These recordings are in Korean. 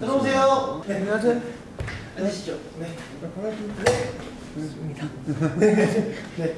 들어오세요. 네. 안녕하세요. 앉으시죠. 네. 반갑습니다. 네.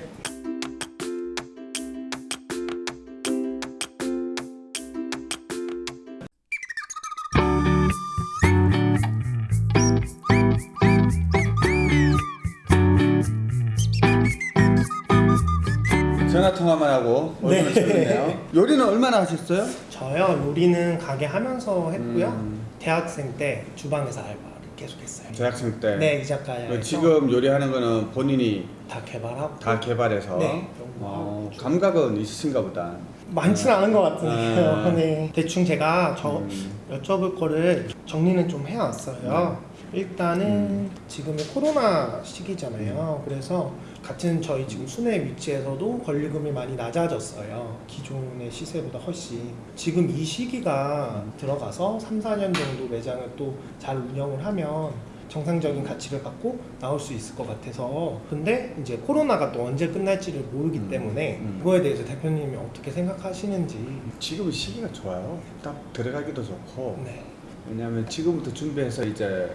얼마나 네. 요리는 얼마나 하셨어요? 저요 요리는 가게 하면서 했고요. 음. 대학생 때 주방에서 알바를 계속했어요. 대학생 때. 네, 이자카야에서 그 지금 요리하는 거는 본인이 다 개발하고 다 개발해서 네. 어, 감각은 있으신가 보다. 많지는 않은 것 같은데요. 아. 네. 대충 제가 저 음. 여쭤볼 거를 정리는 좀 해왔어요. 일단은 음. 지금이 코로나 시기잖아요. 그래서 같은 저희 지금 순회 위치에서도 권리금이 많이 낮아졌어요. 기존의 시세보다 훨씬. 지금 이 시기가 들어가서 3, 4년 정도 매장을 또 잘 운영을 하면 정상적인 가치를 갖고 나올 수 있을 것 같아서 근데 이제 코로나가 또 언제 끝날지를 모르기 음. 때문에 음. 그거에 대해서 대표님이 어떻게 생각하시는지 지금 시기가 좋아요. 딱 들어가기도 좋고. 네, 왜냐하면 지금부터 준비해서 이제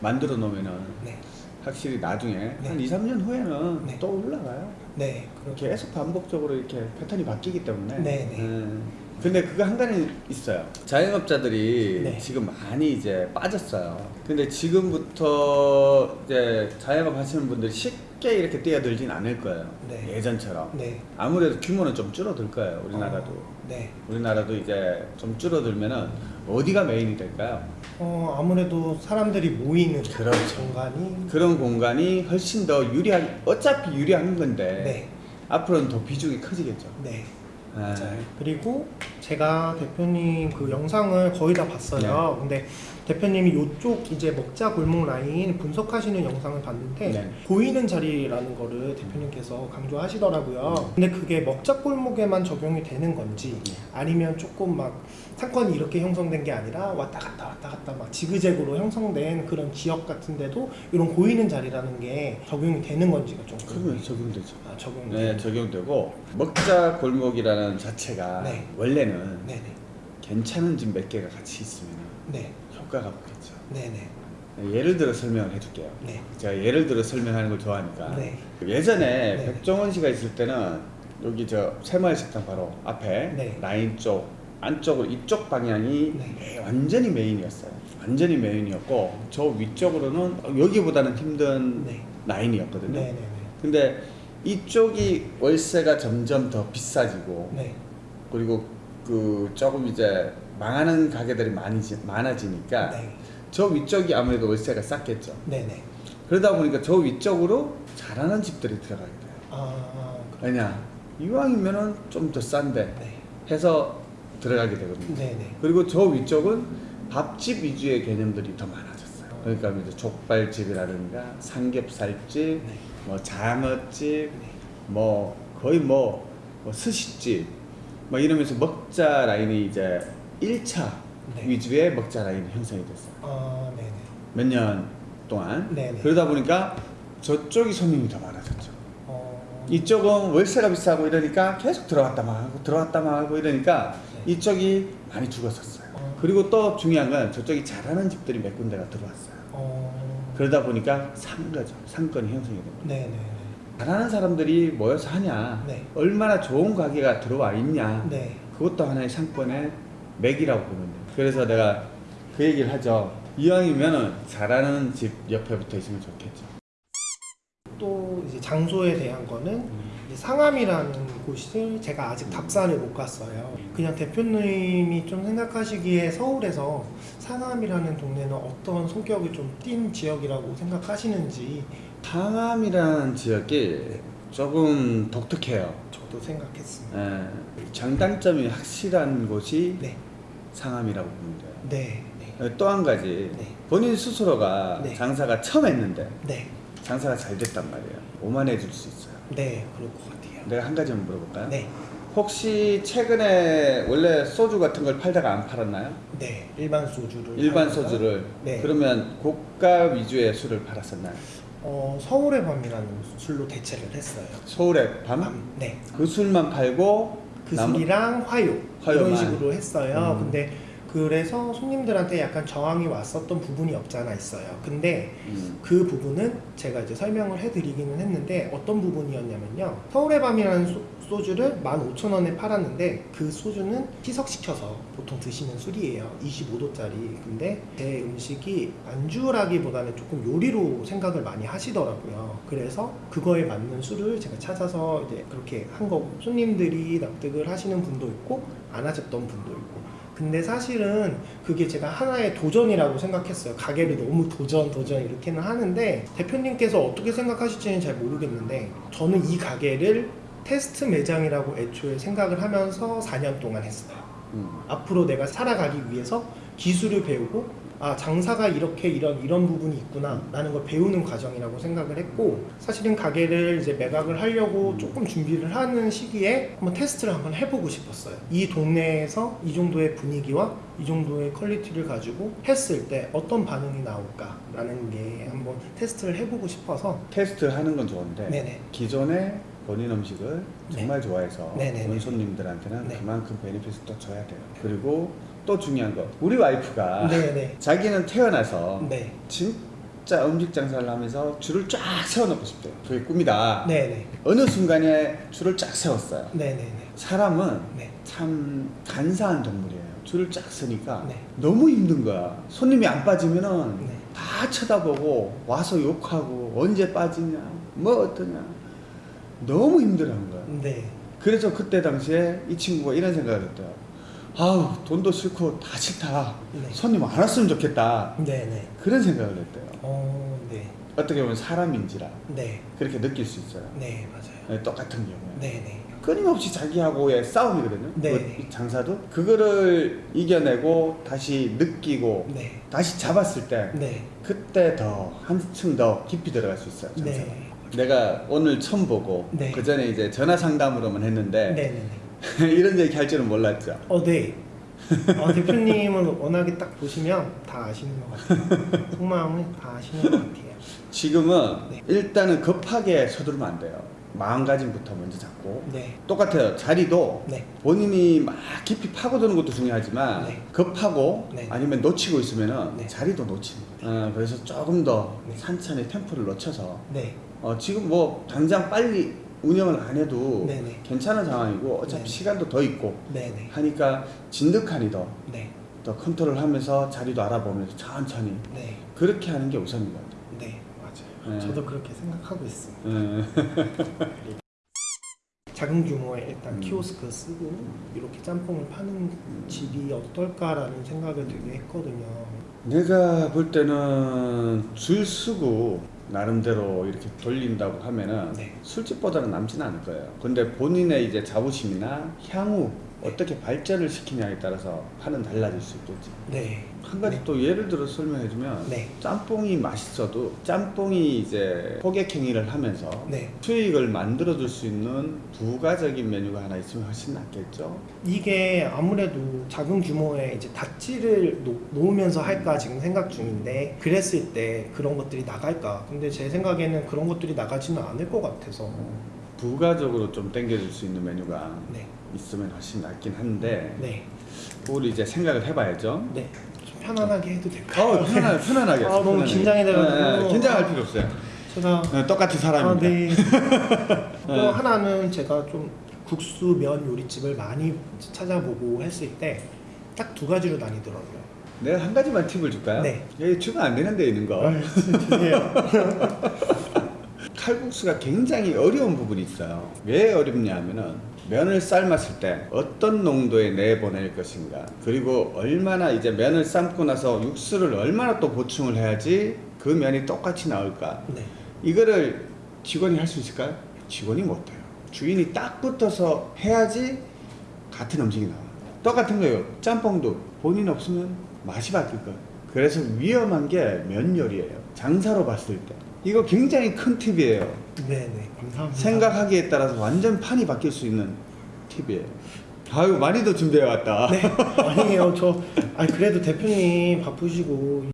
만들어 놓으면은 네, 확실히 나중에 네. 한 2, 3년 후에는 네. 또 올라가요. 네, 그렇게 계속 반복적으로 이렇게 패턴이 바뀌기 때문에. 네, 네. 음. 근데 그거 한 가지 있어요. 자영업자들이 네. 지금 많이 이제 빠졌어요. 근데 지금부터 이제 자영업 하시는 분들이 쉽게 이렇게 뛰어들진 않을 거예요. 네. 예전처럼. 네, 아무래도 규모는 좀 줄어들 거예요. 우리나라도. 어, 네. 우리나라도 이제 좀 줄어들면은 어디가 메인이 될까요? 어 아무래도 사람들이 모이는 그렇죠. 공간이 그런 공간이 훨씬 더 유리한, 어차피 유리한 건데 네, 앞으로는 더 비중이 커지겠죠. 네. 아, 맞아요. 그리고 제가 대표님 그 영상을 거의 다 봤어요. 근데 대표님이 이쪽 이제 먹자 골목 라인 분석하시는 영상을 봤는데 네. 보이는 자리라는 거를 대표님께서 강조하시더라고요. 근데 그게 먹자 골목에만 적용이 되는 건지 네. 아니면 조금 막 상권이 이렇게 형성된 게 아니라 왔다 갔다 왔다 갔다 막 지그재그로 형성된 그런 지역 같은데도 이런 보이는 자리라는 게 적용이 되는 건지가 좀 그러면. 적용되죠. 아, 적용. 네, 적용되고 먹자 골목이라는 자체가 네. 원래는 네네. 괜찮은 집 몇 개가 같이 있으면 네. 효과가 없겠죠. 네네. 예를 들어 설명을 해줄게요. 네. 제가 예를 들어 설명하는 걸 좋아하니까. 네. 예전에 네. 백종원 씨가 있을 때는 여기 저 새마을 식당 바로 앞에 네. 라인 쪽 안쪽으로 이쪽 방향이 네. 완전히 메인이었어요. 완전히 메인이었고 저 위쪽으로는 여기보다는 힘든 네. 라인이었거든요. 네네네. 근데 이쪽이 월세가 점점 더 비싸지고 네. 그리고 그 조금 이제 망하는 가게들이 많이 많아지니까 네. 저 위쪽이 아무래도 월세가 쌌겠죠. 네네. 그러다 보니까 저 위쪽으로 잘하는 집들이 들어가게 돼요. 아. 그- 왜냐 이왕이면은 좀 더 싼데 네. 해서 들어가게 되거든요. 네네. 그리고 저 위쪽은 밥집 위주의 개념들이 더 많아졌어요. 그러니까 이제 족발집이라든가 삼겹살집, 네. 뭐 장어집, 네. 뭐 거의 뭐, 뭐 스시집, 뭐 이러면서 먹자 라인이 이제 1차 네. 위주의 먹자 라인이 형성이 됐어요. 아 네네. 몇년 동안. 네네. 그러다 보니까 저쪽이 손님이 더 많아졌죠. 어. 이쪽은 월세가 비싸고 이러니까 계속 들어갔다 말고 들어갔다 말고 이러니까 네. 이쪽이 많이 죽었었어요. 어. 그리고 또 중요한 건 저쪽이 잘하는 집들이 몇 군데가 들어왔어요. 어. 그러다 보니까 산 거죠. 상권이 형성이 된 거예요. 네네네. 잘하는 사람들이 모여서 하냐, 네. 얼마나 좋은 가게가 들어와 있냐, 네. 그것도 하나의 상권의 맥이라고 보면 돼요. 그래서 내가 그 얘기를 하죠. 이왕이면은 잘하는 집 옆에 붙어 있으면 좋겠죠. 또 이제 장소에 대한 거는 이제 상암이라는 곳을 제가 아직 답사를 못 갔어요. 그냥 대표님이 좀 생각하시기에 서울에서 상암이라는 동네는 어떤 성격이 좀 띈 지역이라고 생각하시는지 상암이라는 지역이 조금 독특해요. 저도 생각했습니다. 예, 장단점이 확실한 곳이 네, 상암이라고 보면 돼요. 네, 네, 또 한 가지 네. 본인 스스로가 네. 장사가 처음 했는데 네, 장사가 잘 됐단 말이에요. 오만해 줄수 있어요. 네, 그럴 것 같아요. 내가 한 가지만 물어볼까요? 네, 혹시 최근에 원래 소주 같은 걸 팔다가 안 팔았나요? 네, 일반 소주를 일반 팔다가, 소주를 네. 그러면 고가 위주의 술을 팔았었나요? 어, 서울의 밤이라는 술로 대체를 했어요. 서울의 밤? 밤, 네. 그 술만 팔고 그 남- 술이랑 화요 화요만. 이런 식으로 했어요. 음. 근데 그래서 손님들한테 약간 저항이 왔었던 부분이 없지 않아 있어요. 근데 음. 그 부분은 제가 이제 설명을 해드리기는 했는데 어떤 부분이었냐면요. 서울의 밤이라는 소, 소주를 15,000원에 팔았는데 그 소주는 희석시켜서 보통 드시는 술이에요. 25도짜리. 근데 제 음식이 안주라기보다는 조금 요리로 생각을 많이 하시더라고요. 그래서 그거에 맞는 술을 제가 찾아서 이제 그렇게 한 거고 손님들이 납득을 하시는 분도 있고 안 하셨던 분도 있고 근데 사실은 그게 제가 하나의 도전이라고 생각했어요. 가게를 너무 도전, 도전 이렇게는 하는데 대표님께서 어떻게 생각하실지는 잘 모르겠는데 저는 이 가게를 테스트 매장이라고 애초에 생각을 하면서 4년 동안 했어요. 음. 앞으로 내가 살아가기 위해서 기술을 배우고 아 장사가 이렇게 이런 이런 부분이 있구나 라는 걸 배우는 과정이라고 생각을 했고 사실은 가게를 이제 매각을 하려고 조금 준비를 하는 시기에 한번 테스트를 한번 해보고 싶었어요. 이 동네에서 이 정도의 분위기와 이 정도의 quality를 가지고 했을 때 어떤 반응이 나올까 라는 게 한번 테스트를 해보고 싶어서 테스트 하는 건 좋은데 네네 기존에 본인 음식을 네. 정말 좋아해서 네네네. 온 손님들한테는 네. 그만큼 베네핏을 또 줘야 돼요. 그리고 또 중요한 거 우리 와이프가 네네 자기는 태어나서 네 진짜 음식 장사를 하면서 줄을 쫙 세워놓고 싶대요. 그게 꿈이다. 네네 어느 순간에 줄을 쫙 세웠어요. 사람은 네참 간사한 동물이에요. 줄을 쫙 서니까 네. 너무 힘든 거야. 손님이 안 빠지면은 네. 다 쳐다보고 와서 욕하고 언제 빠지냐, 뭐 어떠냐. 너무 힘들어하는 거야. 네. 그래서 그때 당시에 이 친구가 이런 생각을 했대요. 아우 돈도 싫고 다 싫다. 네. 손님 안 왔으면 좋겠다. 네네. 그런 생각을 했대요. 어, 네. 어떻게 보면 사람인지라 네. 그렇게 느낄 수 있어요. 네, 맞아요. 네, 똑같은 경우에. 네네. 끊임없이 자기하고의 싸움이거든요. 네. 그 장사도 그거를 이겨내고 다시 느끼고 네. 다시 잡았을 때 네. 그때 더 한층 더 깊이 들어갈 수 있어요. 장사가. 네. 내가 오늘 처음 보고 네. 그 전에 이제 전화 상담으로만 했는데 네네네. 이런 얘기 할 줄은 몰랐죠. 어, 네. 어, 대표님은 워낙에 딱 보시면 다 아시는 것 같아요. 속마음을 다 아시는 것 같아요. 지금은 네. 일단은 급하게 서두르면 안 돼요. 마음가짐부터 먼저 잡고 네. 똑같아요. 자리도 네. 본인이 막 깊이 파고드는 것도 중요하지만 네. 급하고 네. 아니면 놓치고 있으면은 네. 자리도 놓치는 거예요. 어, 그래서 조금 더 네. 산천히 템포를 놓쳐서 네. 어, 지금 뭐 당장 빨리 운영을 안 해도 네네. 괜찮은 상황이고 어차피 네. 시간도 더 있고 네네. 하니까 진득하니 더, 네. 더 컨트롤하면서 자리도 알아보면서 천천히 네. 그렇게 하는 게 우선인 것 같아요. 네. 맞아요. 네. 저도 그렇게 생각하고 있습니다. 음. 작은 규모의 일단 음. 키오스크 쓰고 이렇게 짬뽕을 파는 집이 어떨까라는 생각을 되게 했거든요. 내가 볼 때는 줄 서고 나름대로 이렇게 돌린다고 하면은 네. 술집보다는 남지는 않을 거예요. 근데 본인의 이제 자부심이나 향후 어떻게 발전을 시키냐에 따라서 판은 달라질 수 있겠지. 네. 한 가지 네. 또 예를 들어 설명해주면 네. 짬뽕이 맛있어도 짬뽕이 이제 호객 행위를 하면서 네. 수익을 만들어줄 수 있는 부가적인 메뉴가 하나 있으면 훨씬 낫겠죠. 이게 아무래도 작은 규모의 이제 닷지를 놓, 놓으면서 할까 지금 생각 중인데 그랬을 때 그런 것들이 나갈까 근데 제 생각에는 그런 것들이 나가지는 않을 것 같아서 부가적으로 좀 땡겨줄 수 있는 메뉴가 네. 있으면 훨씬 낫긴 한데 네. 그걸 이제 생각을 해봐야죠. 네. 좀 편안하게 해도 될까요? 어, 편안, 편안하게. 아, 너무 편안하게. 긴장이 돼가지고. 네, 네, 긴장할 필요 없어요. 제가 네, 똑같은 아, 사람입니다. 네. 또 네. 하나는 제가 좀 국수 면 요리집을 많이 찾아보고 했을 때 딱 두 가지로 나뉘더라고요. 내가 한 가지만 팁을 줄까요? 네. 여기 주면 안 되는 데 있는 거. 아, 주세요. 칼국수가 굉장히 어려운 부분이 있어요. 왜 어렵냐 하면은 면을 삶았을 때 어떤 농도에 내보낼 것인가 그리고 얼마나 이제 면을 삶고 나서 육수를 얼마나 또 보충을 해야지 그 면이 똑같이 나올까 네. 이거를 직원이 할 수 있을까요? 직원이 못해요. 주인이 딱 붙어서 해야지 같은 음식이 나와요. 똑같은 거예요. 짬뽕도 본인 없으면 맛이 바뀔 거예요. 그래서 위험한 게 면 요리예요. 장사로 봤을 때. 이거 굉장히 큰 팁이에요. 네네. 감사합니다. 생각하기에 따라서 완전 판이 바뀔 수 있는 팁이에요. 아유, 많이도 준비해 왔다. 네. 아니에요. 저 아니 그래도 대표님 바쁘시고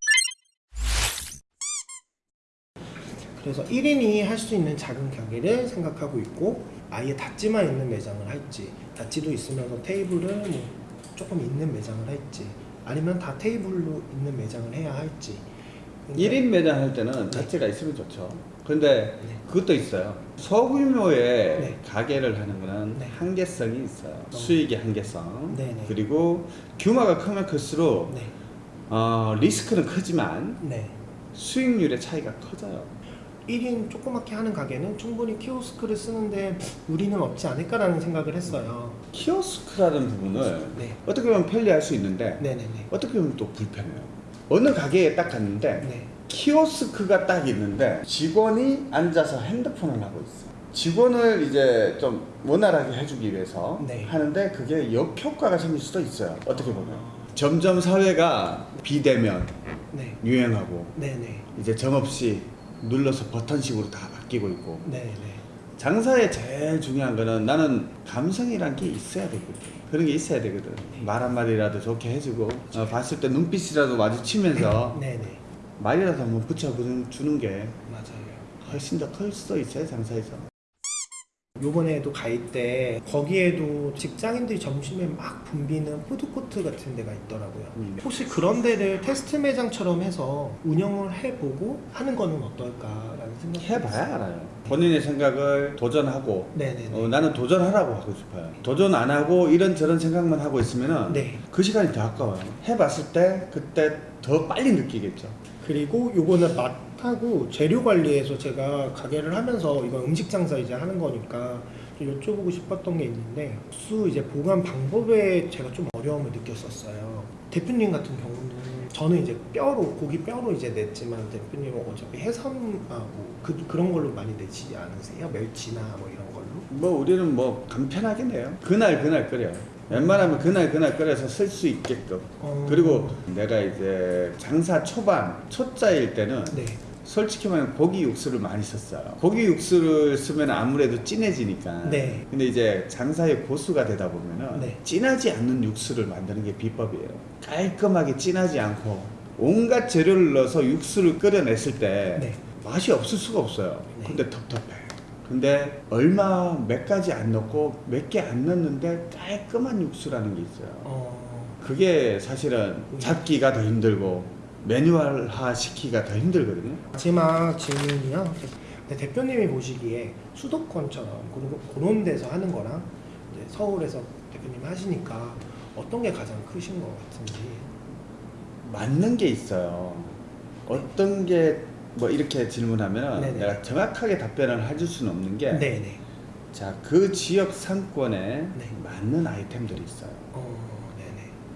그래서 1인이 할 수 있는 작은 가게를 생각하고 있고 아예 닷지만 있는 매장을 할지 닷지도 있으면서 테이블을 뭐 조금 있는 매장을 할지 아니면 다 테이블로 있는 매장을 해야 할지. 근데- 1인 매장 할 때는 네. 자체가 있으면 좋죠. 근데 네. 그것도 있어요. 소규모의 네. 가게를 하는 거는 네. 한계성이 있어요. 수익의 한계성. 그리고 규모가 크면 클수록 네. 어, 리스크는 크지만 네. 수익률의 차이가 커져요. 1인 조그맣게 하는 가게는 충분히 키오스크를 쓰는데 우리는 없지 않을까라는 생각을 했어요. 키오스크라는 부분을 네. 어떻게 보면 편리할 수 있는데. 어떻게 보면 또 불편해요. 어느 가게에 딱 갔는데 네. 키오스크가 딱 있는데 직원이 앉아서 핸드폰을 하고 있어. 직원을 이제 좀 원활하게 해주기 위해서 네. 하는데 그게 역효과가 생길 수도 있어요. 어떻게 보면 점점 사회가 비대면 네. 유행하고 네네. 이제 정없이 눌러서 버튼식으로 다 바뀌고 있고 네네. 장사에 제일 중요한 거는 나는 감성이란 게 있어야 되거든. 그런 게 있어야 되거든. 말 한마디라도 좋게 해주고 어, 봤을 때 눈빛이라도 마주치면서 네네. 말이라도 한번 붙여주는 게 맞아요. 훨씬 더 클 수도 있어요 장사에서. 요번에도 가 있대 거기에도 직장인들이 점심에 막 붐비는 푸드코트 같은 데가 있더라고요. 음. 혹시 그런 데를 테스트 매장처럼 해서 운영을 해보고 하는 거는 어떨까라는 생각이 해봐야 알아요. 본인의 생각을 도전하고. 어, 나는 도전하라고 하고 싶어요. 도전 안 하고 이런저런 생각만 하고 있으면은 네. 그 시간이 더 아까워요. 해봤을 때 그때 더 빨리 느끼겠죠. 그리고 요거는 맛 하고 재료 관리에서 제가 가게를 하면서 이거 음식 장사 이제 하는 거니까 좀 여쭤보고 싶었던 게 있는데 수 이제 보관 방법에 제가 좀 어려움을 느꼈었어요. 대표님 같은 경우는 저는 이제 뼈로 고기 뼈로 이제 냈지만 대표님은 어차피 해삼 아뭐 그, 그런 걸로 많이 내지 않으세요? 멸치나 뭐 이런 걸로? 뭐 우리는 뭐 간편하게 내요. 그날 그날 끓여요. 웬만하면 그날 그날 끓여서 쓸 수 있게끔. 어, 그리고 내가 이제 장사 초반 초짜일 때는 네. 솔직히 말하면 고기 육수를 많이 썼어요. 고기 육수를 쓰면 아무래도 진해지니까. 네. 근데 이제 장사의 고수가 되다 보면은 네. 진하지 않는 육수를 만드는 게 비법이에요. 깔끔하게 진하지 않고 온갖 재료를 넣어서 육수를 끓여냈을 때 네. 맛이 없을 수가 없어요. 네. 근데 텁텁해. 근데 얼마 몇 가지 안 넣고 몇 개 안 넣는데 깔끔한 육수라는 게 있어요. 어, 그게 사실은 잡기가 더 힘들고 매뉴얼화 시키기가 더 힘들거든요. 마지막 질문이요. 네, 대표님이 보시기에 수도권처럼 그런, 데서 하는 거랑 서울에서 대표님 하시니까 어떤 게 가장 크신 것 같은지. 맞는 게 있어요. 어떤 게 뭐 이렇게 질문하면 네네. 내가 정확하게 답변을 해줄 수는 없는 게. 자, 그 지역 상권에 네. 맞는 아이템들이 있어요. 어.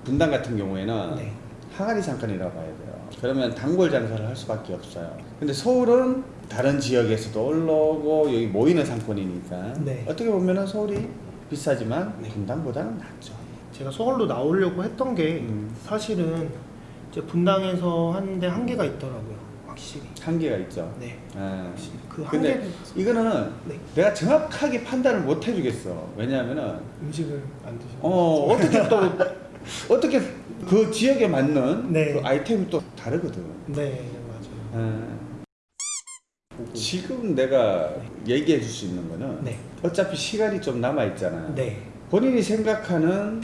분당 같은 경우에는 네. 항아리 상권이라고 돼요. 그러면 단골 장사를 할 수밖에 없어요. 근데 서울은 다른 지역에서도 올라오고 여기 모이는 상권이니까 네. 어떻게 보면 서울이 비싸지만 네. 분당보다는 낫죠. 제가 서울로 나오려고 했던 게 음. 사실은 이제 분당에서 하는데 한계가 있더라고요. 확실히. 한계가 있죠. 네. 예. 확실히. 그 근데 한계를 이거는 네. 내가 정확하게 판단을 못 해주겠어. 왜냐하면은 음식을 안 드시는 어 어떻게 또 어떻게 그 지역에 맞는 네. 그 아이템이 또 다르거든. 네, 맞아요. 예. 보고. 지금 내가 얘기해 줄 수 있는 거는 네. 어차피 시간이 좀 남아 있잖아. 네. 본인이 생각하는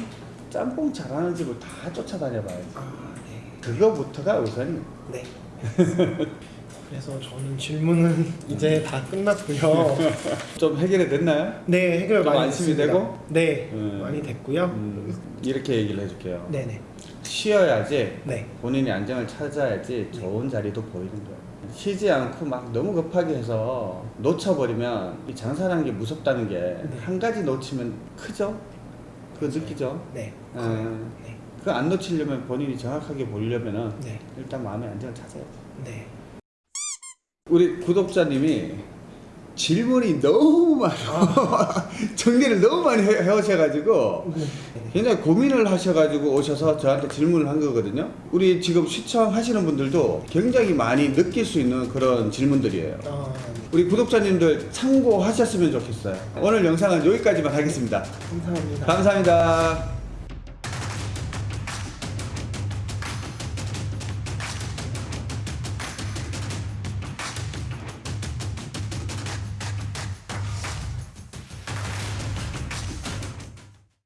짬뽕 잘하는 집을 다 쫓아다녀 봐야지. 아, 네. 그거부터가 우선이. 네. 그래서 저는 질문은 이제 다 끝났고요. 좀 해결이 됐나요? 네, 해결 좀 많이 안심이 됐습니다. 되고? 네, 음. 많이 됐고요. 음, 이렇게 얘기를 해줄게요. 네네. 쉬어야지 네. 본인이 안정을 찾아야지 좋은 자리도 보이는 거예요. 쉬지 않고 막 너무 급하게 해서 놓쳐버리면 이 장사라는 게 무섭다는 게한 가지 놓치면 크죠? 그거 느끼죠? 네. 음. 네. 그거 안 놓치려면 본인이 정확하게 보려면은 네. 일단 마음의 안정을 찾아야지. 네. 우리 구독자님이 질문이 너무 많아. 정리를 너무 많이 해, 해오셔가지고 네. 굉장히 고민을 하셔가지고 오셔서 저한테 질문을 한 거거든요. 우리 지금 시청하시는 분들도 굉장히 많이 느낄 수 있는 그런 질문들이에요. 아, 우리 구독자님들 참고하셨으면 좋겠어요. 오늘 영상은 여기까지만 하겠습니다. 감사합니다. 감사합니다.